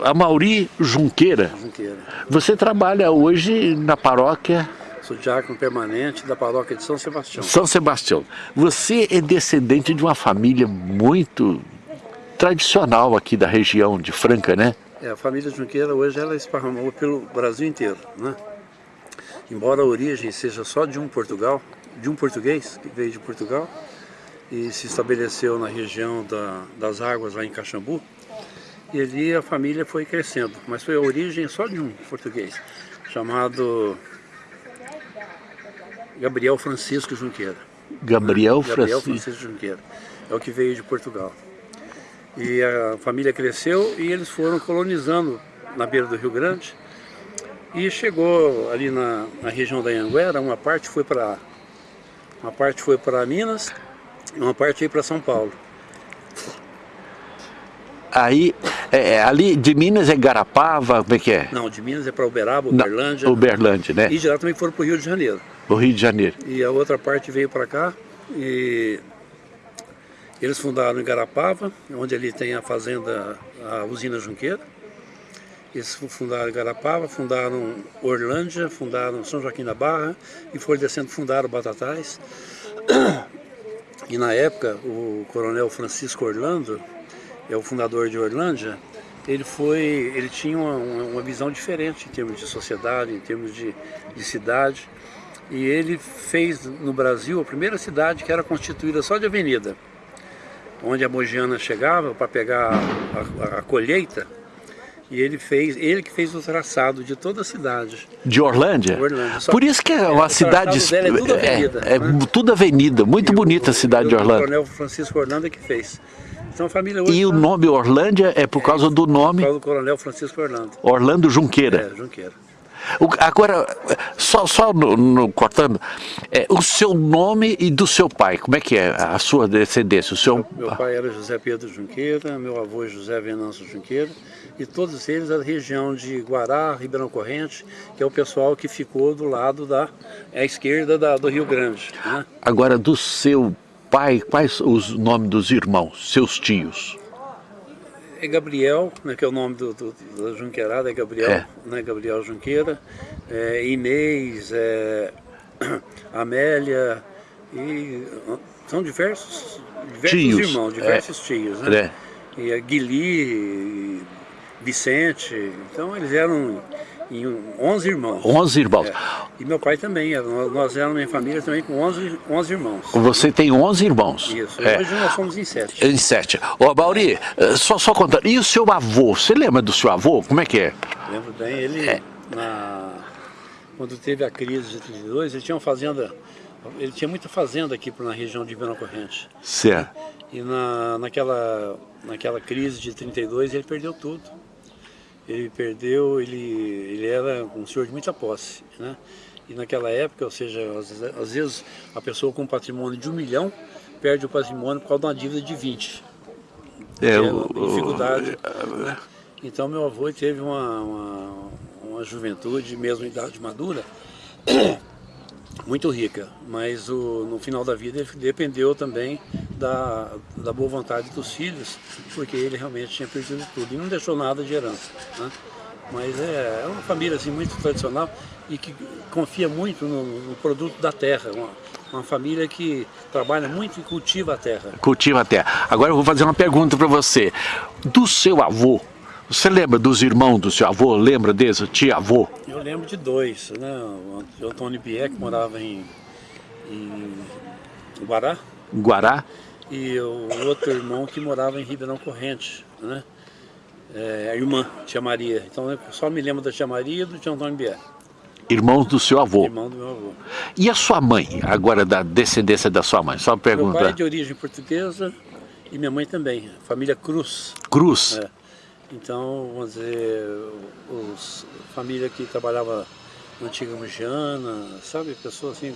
a Mauri Junqueira. Junqueira. Você trabalha hoje na paróquia... Sou diácono permanente da paróquia de São Sebastião. São Sebastião. Você é descendente de uma família muito tradicional aqui da região de Franca, né? É, a família Junqueira hoje ela esparramou pelo Brasil inteiro, né? Embora a origem seja só de um Portugal, de um português que veio de Portugal e se estabeleceu na região da, das águas lá em Caxambu, e ali a família foi crescendo, mas foi a origem só de um português, chamado Gabriel Francisco Junqueira. Gabriel, né? Gabriel Francisco Junqueira, é o que veio de Portugal. E a família cresceu e eles foram colonizando na beira do Rio Grande, e chegou ali na, na região da Anguera, uma parte foi para uma parte foi para Minas, uma parte foi para São Paulo. Aí, é, é, ali de Minas é Garapava, como é que é? Não, de Minas é para Uberaba, Uberlândia. Uberlândia, né? E de lá também foram para o Rio de Janeiro. O Rio de Janeiro. E a outra parte veio para cá e eles fundaram em Garapava, onde ali tem a fazenda, a usina Junqueira. Eles fundaram Garapava, fundaram Orlândia, fundaram São Joaquim da Barra e foram descendo, fundaram Batatais. E na época, o coronel Francisco Orlando, é o fundador de Orlândia, ele foi, ele tinha uma, uma visão diferente em termos de sociedade, em termos de, de cidade. E ele fez no Brasil a primeira cidade que era constituída só de avenida, onde a Mogiana chegava para pegar a, a, a colheita, e ele fez, ele que fez o traçado de toda a cidade. De Orlândia? Orlândia. Por isso que é uma cidade... é tudo avenida. É, é né? tudo avenida, muito e bonita o, a cidade de Orlândia. O coronel Francisco Orlando que fez. A família hoje, e o nome Orlândia é por causa do nome... Por causa do coronel Francisco Orlando. Orlando Junqueira. É, Junqueira. O, agora, só, só no, no, cortando, é, o seu nome e do seu pai, como é que é a sua descendência? O seu... Meu, meu pai era José Pedro Junqueira, meu avô é José Venâncio Junqueira, e todos eles da região de Guará, Ribeirão Corrente, que é o pessoal que ficou do lado da à esquerda da, do Rio Grande. Né? Agora, do seu pai, quais os nomes dos irmãos, seus tios? é Gabriel, né, que é o nome do, do, da Junqueirada, é Gabriel, é. Né, Gabriel Junqueira, é, Inês, é, Amélia, e são diversos, diversos tios. irmãos, diversos é. tios, né? É. E a Guili, Vicente, então eles eram em 11 irmãos. 11 irmãos. É. E meu pai também, nós éramos minha família também com 11, 11 irmãos. Você tem 11 irmãos? Isso, é. hoje nós somos em 7. Em 7. Ô, Bauri, eh, só, só contando, e o seu avô, você lembra do seu avô? Como é que é? Lembro bem, ele, é. na, quando teve a crise de 32, ele tinha uma fazenda, ele tinha muita fazenda aqui na região de Ribeirão Corrente. Certo. E na, naquela, naquela crise de 32 ele perdeu tudo ele perdeu, ele, ele era um senhor de muita posse, né? E naquela época, ou seja, às, às vezes a pessoa com um patrimônio de um milhão perde o patrimônio por causa de uma dívida de 20. É, é o, dificuldade. O, né? Então meu avô teve uma, uma, uma juventude, mesmo em idade madura, muito rica, mas o, no final da vida ele dependeu também da, da boa vontade dos filhos, porque ele realmente tinha perdido tudo e não deixou nada de herança. Né? Mas é, é uma família assim, muito tradicional e que confia muito no, no produto da terra, uma, uma família que trabalha muito e cultiva a terra. Cultiva a terra. Agora eu vou fazer uma pergunta para você. Do seu avô, você lembra dos irmãos do seu avô? Lembra desse tia-avô? Eu lembro de dois, né? O Antônio Bier, que morava em, em Guará. Guará. E o outro irmão que morava em Ribeirão Corrente, né? É, a irmã, tia Maria. Então eu só me lembro da tia Maria e do tio Antônio Bier. Irmãos do seu avô. Irmão do meu avô. E a sua mãe, agora da descendência da sua mãe? Só uma pergunta. Meu pai é de origem portuguesa e minha mãe também, família Cruz. Cruz? É. Então, vamos dizer, os, família que trabalhava na antiga Mugiana, sabe? Pessoa assim,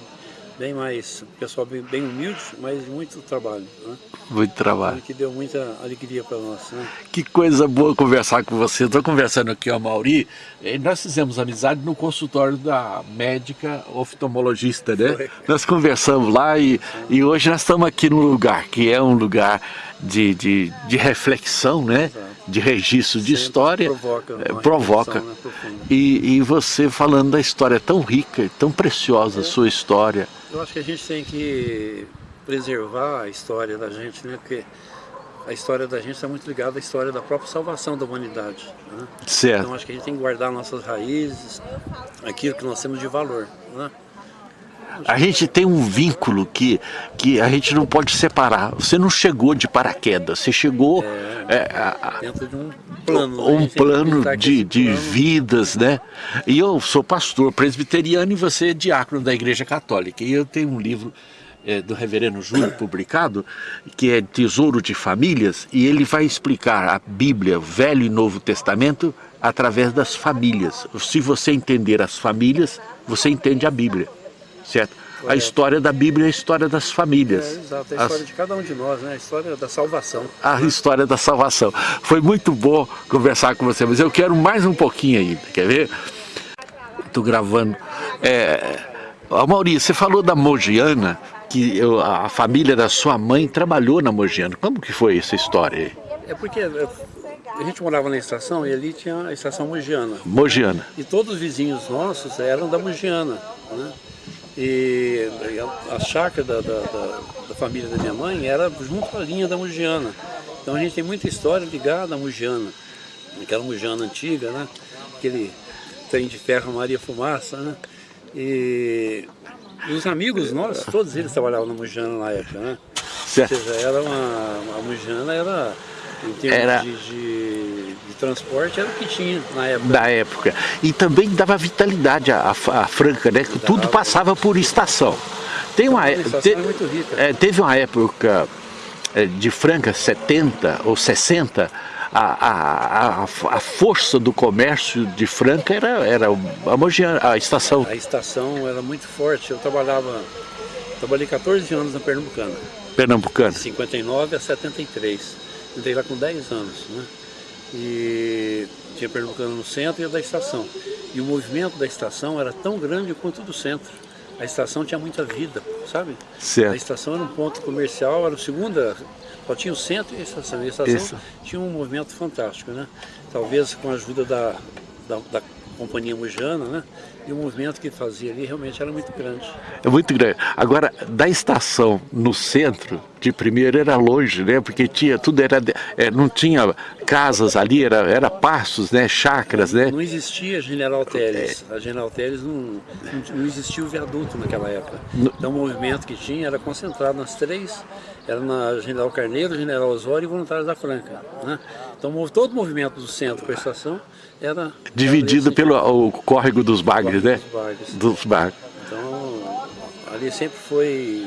bem mais, pessoal bem, bem humilde, mas muito trabalho. Né? Muito trabalho. Que deu muita alegria para nós. Né? Que coisa boa conversar com você. Estou conversando aqui com a Mauri. Nós fizemos amizade no consultório da médica oftalmologista, né? Foi. Nós conversamos lá e, e hoje nós estamos aqui no lugar, que é um lugar de, de, de reflexão, né? Exato de registro de história provoca, é, provoca. Né, e, e, você falando da história tão rica, tão preciosa a é. sua história. Eu acho que a gente tem que preservar a história da gente, né? Porque a história da gente está muito ligada à história da própria salvação da humanidade. Né? Certo. Então acho que a gente tem que guardar nossas raízes, aquilo que nós temos de valor. Né? A gente tem um vínculo que, que a gente não pode separar. Você não chegou de paraquedas, você chegou é, é, a, dentro de um plano. Né? Um plano de, de plano. vidas, né? E eu sou pastor presbiteriano e você é diácono da Igreja Católica. E eu tenho um livro é, do reverendo Júlio publicado, que é Tesouro de Famílias, e ele vai explicar a Bíblia, Velho e Novo Testamento, através das famílias. Se você entender as famílias, você entende a Bíblia, certo? A história da Bíblia é a história das famílias. É, exato, é a história As... de cada um de nós, né? a história da salvação. A história da salvação. Foi muito bom conversar com você, mas eu quero mais um pouquinho ainda, quer ver? Estou gravando. É... Maurício, você falou da Mogiana, que eu, a família da sua mãe trabalhou na Mogiana. Como que foi essa história aí? É porque é, a gente morava na estação e ali tinha a estação Mogiana. Mogiana. E todos os vizinhos nossos eram da Mogiana. Né? E a, a chácara da, da, da, da, família da minha mãe era junto à linha da Mogiana. Então a gente tem muita história ligada à Mogiana. Aquela Mogiana antiga, né? Aquele trem de ferro Maria Fumaça, né? E os amigos nossos, todos eles trabalhavam na Mujana na época, né? Certo. Ou seja, era uma, a Mujana era, em termos era... De, de, de, transporte, era o que tinha na época. Da época. E também dava vitalidade à, à Franca, né? Que tudo passava por estação. Tem uma, estação te, é muito rica. É, teve uma época é, de Franca, 70 ou 60, a, a, a, a, força do comércio de Franca era, era a, Mogiana, a estação. A estação era muito forte. Eu trabalhava, trabalhei 14 anos na Pernambucana. Pernambucana. De 59 a 73. Entrei lá com 10 anos, né? E tinha Pernambucana no centro e a da estação. E o movimento da estação era tão grande quanto o do centro. A estação tinha muita vida, sabe? Certo. A estação era um ponto comercial, era a segunda só tinha o centro e a estação. E a estação Isso. tinha um movimento fantástico, né? Talvez com a ajuda da, da, da companhia Mujana, né? E o movimento que fazia ali realmente era muito grande. É muito grande. Agora, da estação no centro, de primeiro era longe, né? Porque tinha, tudo era, é, não tinha casas ali, era, era pastos, né? Chácaras, né? Não existia General Teles. A General Teles não, não, existia o viaduto naquela época. Então o movimento que tinha era concentrado nas três, era na General Carneiro, General Osório e Voluntários da Franca, né? Então todo o movimento do centro com a estação era... Dividido era pelo o córrego dos bagres, né? Dos bagres. Dos bagres. Então ali sempre foi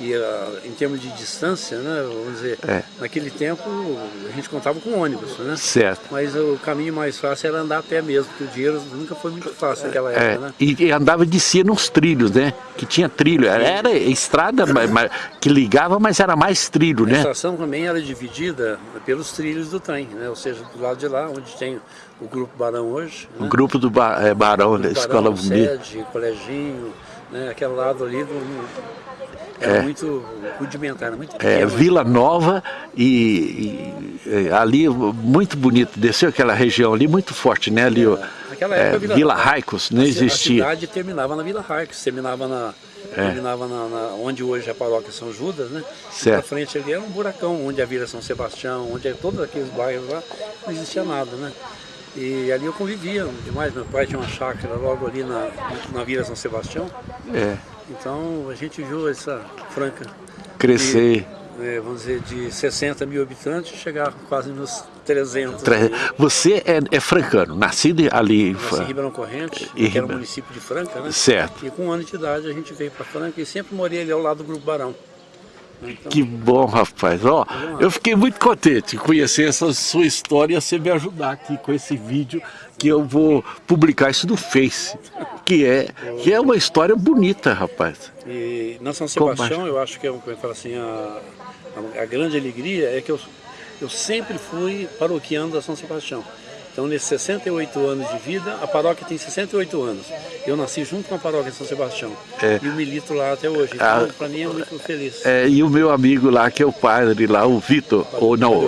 e uh, em termos de distância, né, vamos dizer, é. naquele tempo a gente contava com ônibus, né? Certo. Mas o caminho mais fácil era andar a pé mesmo, porque o dinheiro nunca foi muito fácil naquela época, é. né? E, andava de si nos trilhos, né? Que tinha trilho, era, era estrada mas, que ligava, mas era mais trilho, a né? A estação também era dividida pelos trilhos do trem, né? Ou seja, do lado de lá, onde tem o Grupo Barão hoje. O né? Grupo do ba é, Barão, da Escola Bonita. Sede, Coleginho, né? aquele lado ali do, era é, muito rudimentar, muito é, pequeno. É, Vila Nova e, e, ali muito bonito, desceu aquela região ali muito forte, né? Ali, é, Naquela época, é, Vila, Vila Raicos, não existia. A cidade terminava na Vila Raicos, terminava na, é. terminava na, na, onde hoje é a paróquia São Judas, né? Certo. Na frente ali era um buracão, onde a Vila São Sebastião, onde é todos aqueles bairros lá, não existia nada, né? E ali eu convivia demais, meu pai tinha uma chácara logo ali na, na Vila São Sebastião. É. Então a gente viu essa Franca crescer. De, é, vamos dizer, de 60 mil habitantes chegar quase nos 300. Tre... Você é, é, francano, nascido ali Nasci em Ribeirão Corrente, que era o município de Franca, né? Certo. E com um ano de idade a gente veio para Franca e sempre morei ali ao lado do Grupo Barão. Que bom, rapaz. Ó, eu fiquei muito contente de conhecer essa sua história e você me ajudar aqui com esse vídeo que eu vou publicar isso no Face, que é, que é uma história bonita, rapaz. E na São Sebastião, eu acho que é, eu falo assim, a, a, a grande alegria é que eu, eu sempre fui paroquiano da São Sebastião. Então, nesses 68 anos de vida, a paróquia tem 68 anos. Eu nasci junto com a paróquia de São Sebastião. É. E eu milito lá até hoje. Então, para mim, é muito feliz. É, e o meu amigo lá, que é o padre lá, o Vitor, ou não, o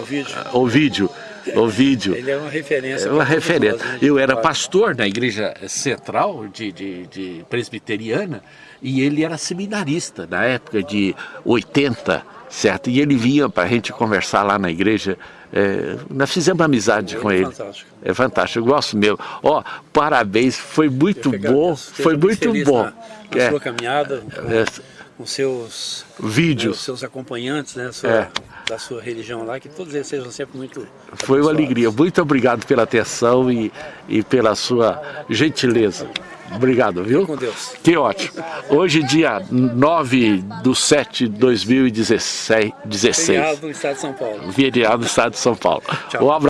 Ovídio. o vídeo. Ele é uma referência. É uma referência. nós, né, Eu era pastor na igreja central de, de, de presbiteriana e ele era seminarista na época de 80, certo? E ele vinha para a gente conversar lá na igreja. é, nós fizemos amizade com é ele. fantástico. É fantástico, eu gosto mesmo. Ó, parabéns, foi muito bom, foi muito bom. Na, na É, sua caminhada, com, é, com seus, né, vídeos. os seus acompanhantes, né, sua- É. da sua religião lá, que todos eles sejam sempre muito Foi uma alegria. Muito obrigado pela atenção e, e pela sua gentileza. Obrigado, viu? Com Deus. Que ótimo. Hoje, dia 9 de 7 de 2016, 16, Obrigado do Estado de São Paulo. feriado do estado de São Paulo. Tchau. Um abraço.